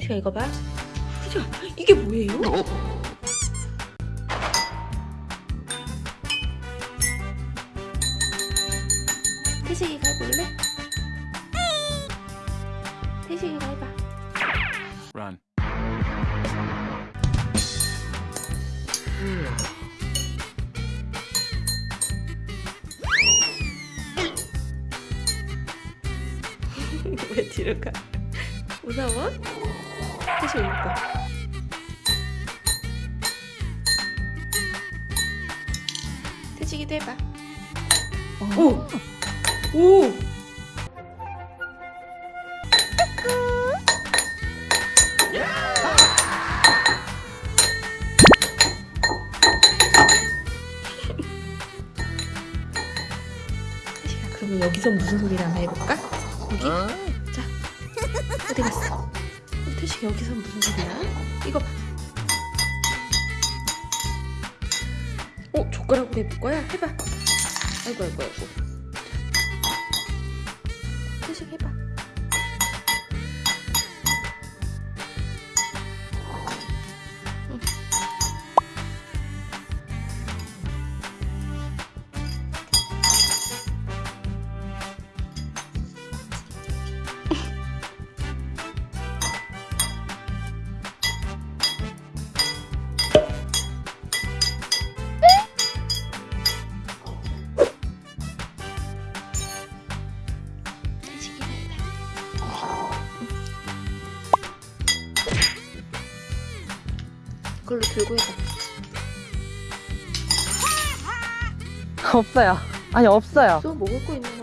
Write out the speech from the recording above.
태식아 이거 봐. 태식아 이게 뭐예요? 태식이가 해볼래? 태식이가 해봐. Run. 왜 뒤로 가? 무서워? 봐. 태식이도 해봐. 오! 오! 그러면 여기서 무슨 소리를 한번 해볼까? 여기? 자 어디 갔어? 태식 여기서 무슨 소리야? 이거 봐. 어 젓가락으로 해볼 거야? 해봐. 아이고 아이고 아이고. 그걸로 들고 해봐. 없어요. 아니 없어요. 또 먹을 거 있는